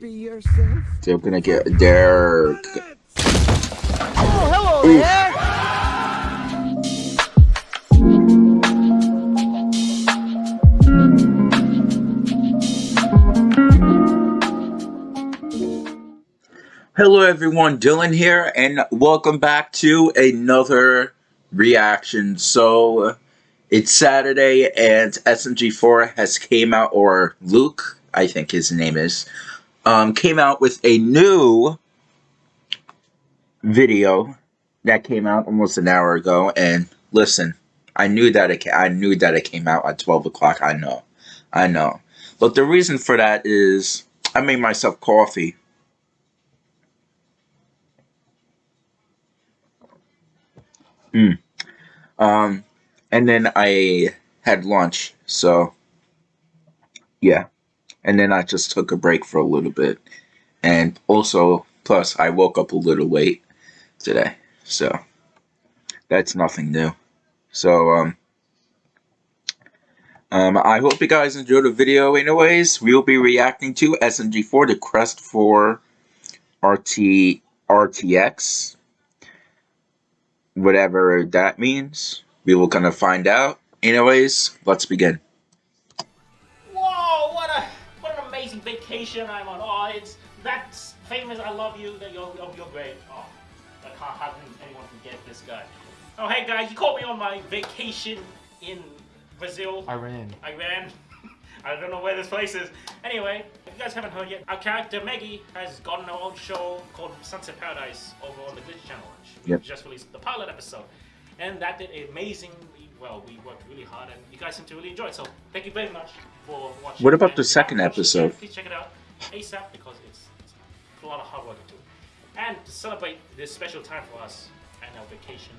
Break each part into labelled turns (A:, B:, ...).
A: be yourself.
B: They're gonna get there.
A: Oh, hello
B: Oof.
A: there.
B: Hello everyone, Dylan here, and welcome back to another reaction. So, it's Saturday, and SMG4 has came out, or Luke, I think his name is, um, came out with a new video that came out almost an hour ago, and listen, I knew that it, I knew that it came out at 12 o'clock, I know, I know. But the reason for that is, I made myself coffee, Mm. Um, and then I had lunch, so yeah. And then I just took a break for a little bit. And also, plus, I woke up a little late today, so that's nothing new. So, um, um, I hope you guys enjoyed the video anyways. We'll be reacting to SMG4, the Quest for RT, RTX whatever that means. We will kind of find out. Anyways, let's begin.
C: Vacation I'm on. Oh, it's that famous. I love you. That you're oh, you're great. Oh, I can't how can anyone forget this guy? Oh, hey guys, you caught me on my vacation in Brazil,
D: Iran.
C: Iran. I ran. I don't know where this place is. Anyway, if you guys haven't heard yet, our character Meggy has gotten her own show called Sunset Paradise over on the Glitch Channel. She
B: Yep.
C: just released the pilot episode, and that did amazingly well. We worked really hard, and you guys seem to really enjoy it. So thank you very much for watching.
B: What about
C: And
B: the second
C: haven't watched it yet,
B: episode?
C: Please check it out ASAP because it's, it's a lot of hard work into it. And to celebrate this special time for us and our vacation,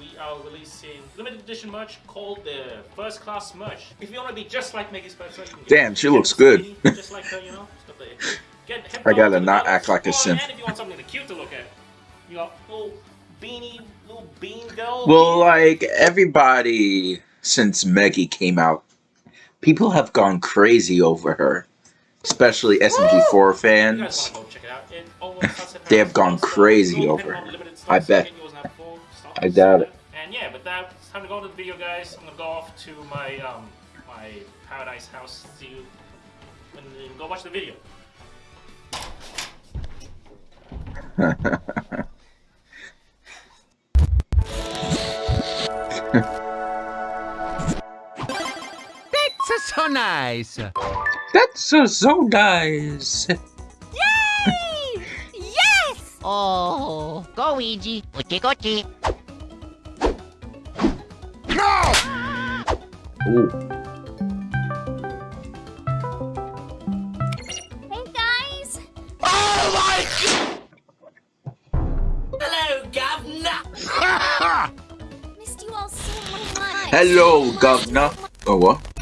C: we are releasing limited edition merch called the First Class Merch. If you want to be just like Meggy's person, you can get
B: Damn, she looks good.
C: just like her, you know. stuff like that. Get
B: I gotta not act like a
C: oh,
B: simp.
C: And if you want something cute to look at, you got little beanie, little bean girl.
B: Well, like everybody since Meggy came out, people have gone crazy over her, especially SMG4
C: you guys
B: fans.
C: go check it out. It over
B: They have gone crazy over her. I bet.
C: getting yours now full stocks.
B: I doubt it.
C: And yeah, but that it's time to go to the video, guys. I'm gonna go off to my um my paradise house. See you and go watch the video.
A: so nice.
B: That's so, so nice.
E: Yay! yes! Oh, go Ouija. Uchi gochi.
B: Ooh.
E: Hey guys!
C: Oh Hello, governor.
E: Missed you all so much.
B: Hello, governor. Oh, what?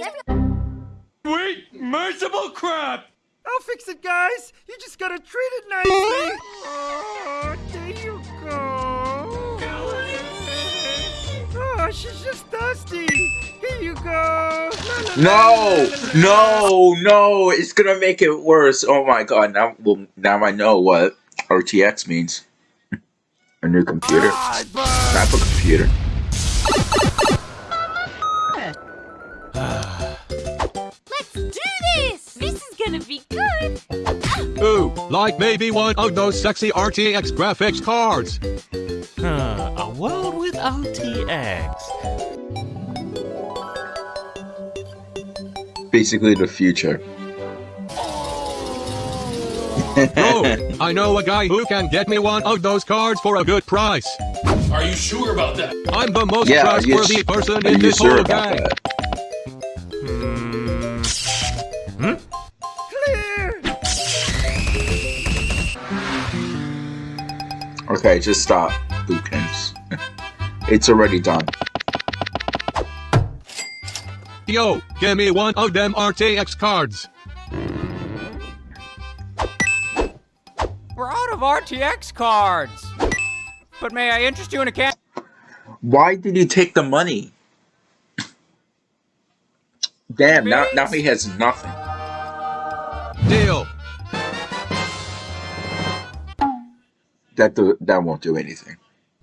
E: Everyone-
D: Wait, merciful crap!
A: I'll fix it, guys. You just gotta treat it nicely. Oh, there you go. Oh, she's just dusty. Here you go.
B: No, no, no! It's gonna make it worse. Oh my god! Now, well, now I know what RTX means. A new computer. Not a computer.
E: Let's do this! This is gonna be good.
F: Ooh, like maybe one of those sexy RTX graphics cards.
D: Huh, a world with RTX.
B: Basically, the future.
F: Oh, I know a guy who can get me one of those cards for a good price.
G: Are you sure about that?
F: I'm the most
B: yeah, are you,
F: trustworthy person in this
B: sure
F: whole
B: about
F: gang.
B: that?
A: Clear.
B: Okay, just stop, Boopkins. it's already done.
F: Yo, give me one of them RTX cards.
H: We're out of RTX cards. But may I interest you in a can?
B: Why did you take the money? Damn, now, now he has nothing.
F: Deal.
B: That do, that won't do anything.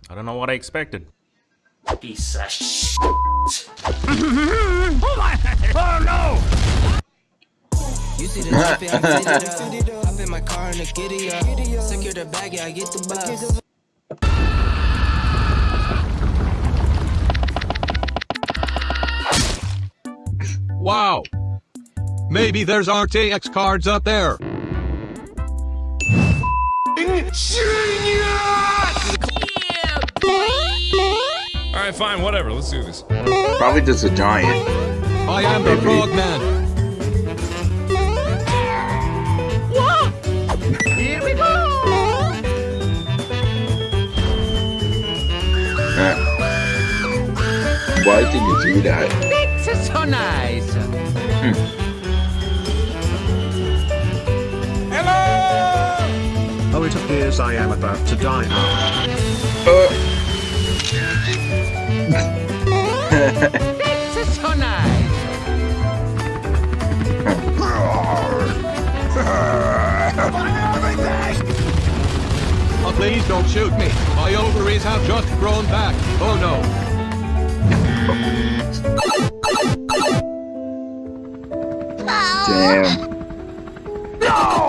D: I don't know what I expected.
C: Piece of sh-
I: You see the lippy, I fit it up. Hop in my car and the giddy up. Secure the bag, yeah, I get the bus.
F: Wow. Maybe there's RTX cards up there.
G: Alright, fine, whatever. Let's do this.
B: Probably just a giant.
F: I am the
B: Maybe.
F: frog man.
B: Why did you do that?
H: This is so nice.
J: Oh, it appears I am about to die now.
H: This is so nice.
F: Oh, please don't shoot me. My ovaries have just grown back. Oh no.
B: Damn. No!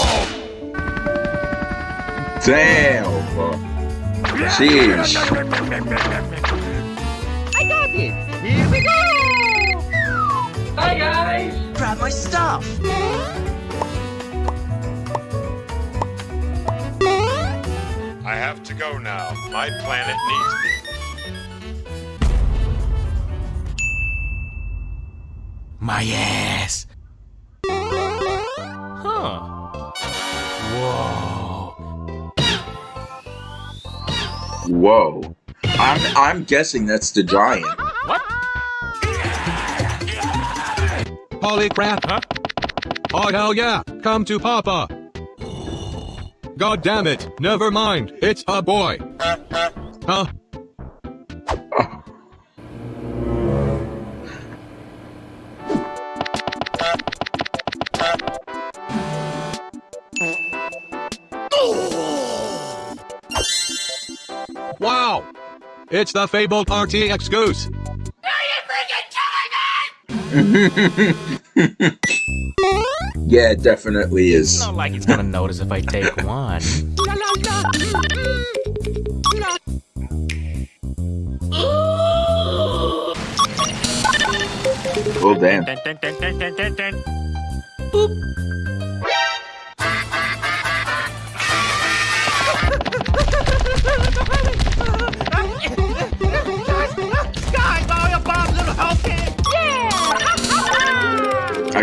B: Damn. Sheesh.
A: I got it! Here we go! Hi, guys!
I: Grab my stuff.
K: I have to go now. My planet needs
D: My ass. Huh. Whoa.
B: Whoa. I'm I'm guessing that's the giant.
D: What?
F: Holy crap.
D: Huh?
F: Oh hell yeah. Come to Papa. God damn it. Never mind. It's a boy. Huh? It's the fabled RTX Goose.
B: Yeah, it definitely is.
D: Not like he's gonna notice if I take one.
B: Oh damn.
D: Dun, dun, dun,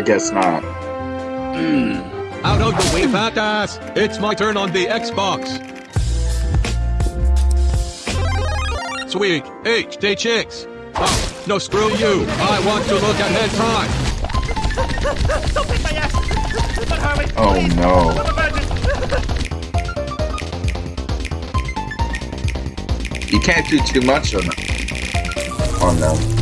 B: guess not. Hmm.
F: Out of the way, fat ass! It's my turn on the Xbox. Sweet. HD chicks. Oh, no, screw you. I want to look at hentai.
A: Don't pick my ass! But hurry!
B: Oh
A: please.
B: no.
A: I'm a virgin.
B: You can't do too much on on them.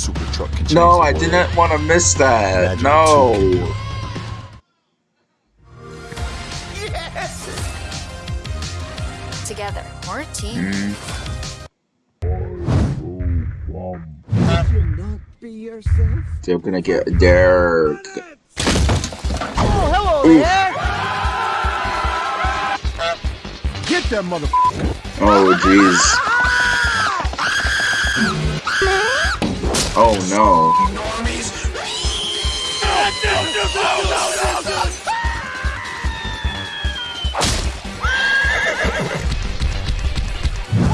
J: Super truck can change
B: No,
J: the
B: I
J: world,
B: didn't want to miss that.
J: Imagine
B: No.
E: Together. We're a team.
B: Mm. They're gonna get they're
A: Oh, hello
B: Oof.
A: there! Get that mother.
B: Oh jeez. Oh no.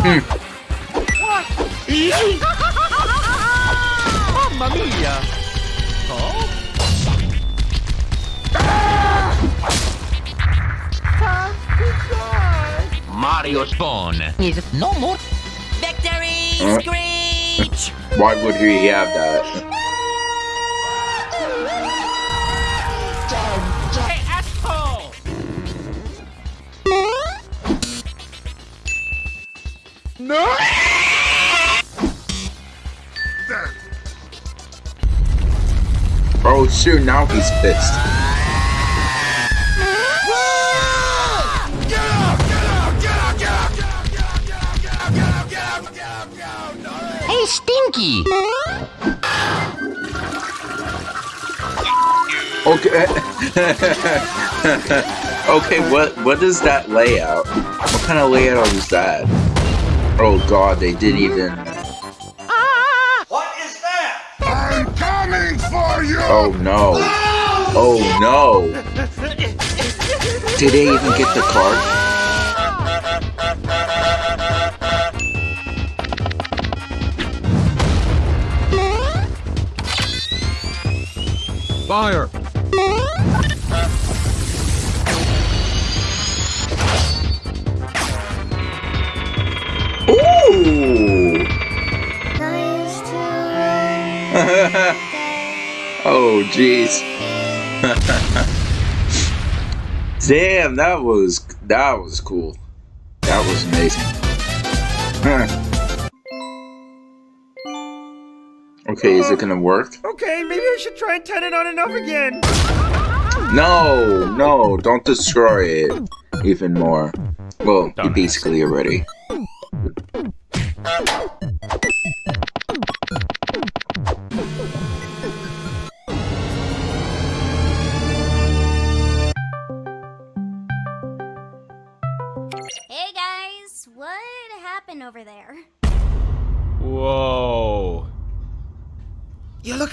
B: Hmm.
A: Mamma mia! Oh?
D: Mario Spawn is
L: no more
E: victory!
B: Uh.
E: Scream!
B: Why would he have that?
C: Hey, asshole!
A: No!
B: Oh shoot, now he's pissed.
L: Stinky.
B: Okay. okay, what what is that layout? What kind of layout is that? Oh god, they didn't even
K: What is that? I'm coming for you!
B: Oh no. Oh no. Did they even get the card?
F: Fire!
B: Ooh! oh jeez. Damn, that was that was cool. That was amazing. Okay, is it gonna work?
A: Okay, maybe I should try and turn it on and off again.
B: No, no, don't destroy it even more. Well, you basically already.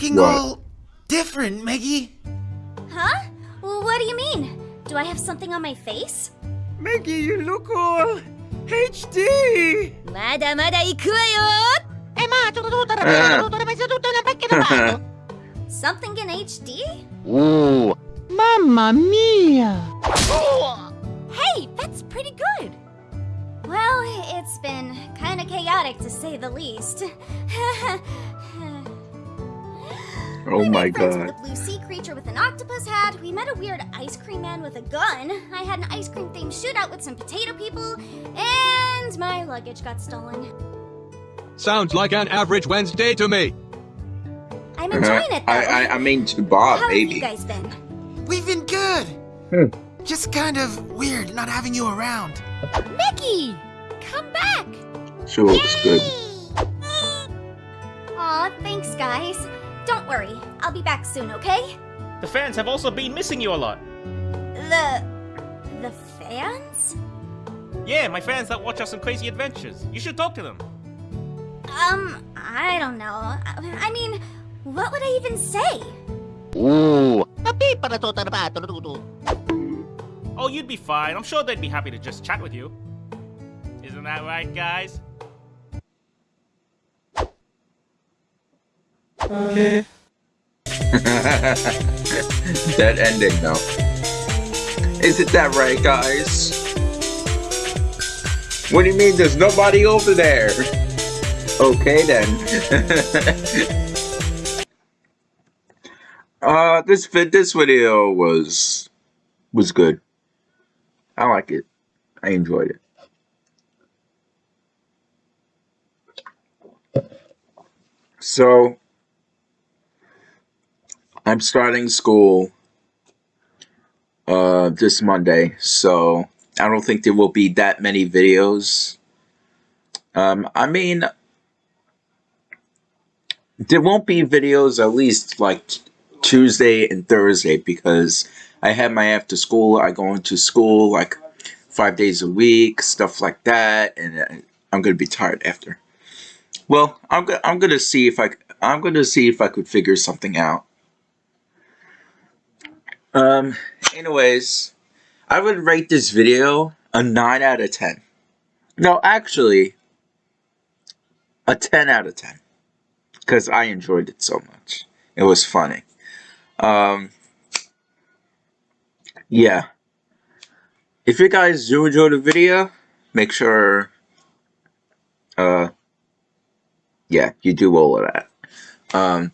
A: looking
B: what?
A: all different, Meggy.
E: Huh? Well, what do you mean? Do I have something on my face?
A: Meggy, you look all HD.
E: まだまだ行くわよ。
L: え、まあちょっとどうたらば、どうたらば、どうたらばけどば。
E: Something eh. in HD?
L: Ooh. Mamma mia.
E: Hey, that's pretty good. Well, it's been kind of chaotic to say the least.
B: Oh my
E: Friends with
B: god.
E: a blue sea creature with an octopus hat. We met a weird ice cream man with a gun. I had an ice cream themed shootout with some potato people, and my luggage got stolen.
F: Sounds like an average Wednesday to me.
E: I'm enjoying it though.
B: I, I I mean to Bob,
E: How have you guys been?
A: We've been good.
B: Hmm.
A: Just kind of weird not having you around.
E: Mickey, come back.
B: Sure, it was good.
E: Aw, thanks guys. Don't worry, I'll be back soon, okay?
C: The fans have also been missing you a lot.
E: The the fans?
C: Yeah, my fans that watch us on Crazy Adventures. You should talk to them.
E: Um, I don't know. I, I mean, what would I even say?
L: Ooh.
C: Oh, you'd be fine. I'm sure they'd be happy to just chat with you. Isn't that right, guys?
B: Okay. that ending though. Isn't that right, guys? What do you mean there's nobody over there? Okay then. uh this vid this video was was good. I like it. I enjoyed it. So I'm starting school uh this Monday, so I don't think there will be that many videos. Um I mean there won't be videos at least like Tuesday and Thursday because I have my after school, I go into school like 5 days a week, stuff like that and uh, I'm to be tired after. Well, I'm go- I'm to see if I I'm to see if I could figure something out. Um, anyways, I would rate this video a 9 out of 10. No, actually, a 10 out of 10. Because I enjoyed it so much. It was funny. Um, yeah. If you guys do enjoy the video, make sure, uh, yeah, you do all of that. Um,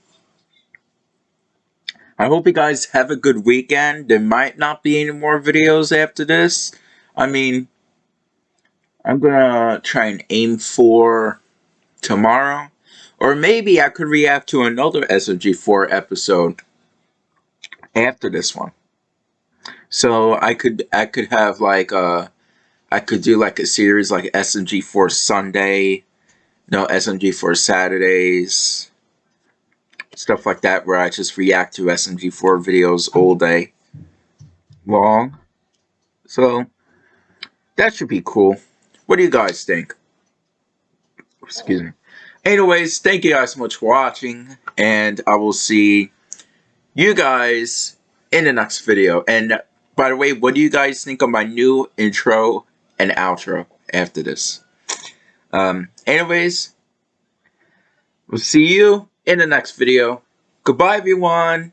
B: I hope you guys have a good weekend. There might not be any more videos after this. I mean, I'm gonna try and aim for tomorrow. Or maybe I could react to another SMG4 episode after this one. So I could I could have like a I could do like a series like SMG4 Sunday, no SMG4 Saturdays, stuff like that where I just react to SMG4 videos all day long. So that should be cool. What do you guys think? Excuse me. Anyways, thank you guys so much for watching, and I will see you guys in the next video. And by the way, what do you guys think of my new intro and outro after this? Um, anyways, we'll see you in the next video. Goodbye, everyone.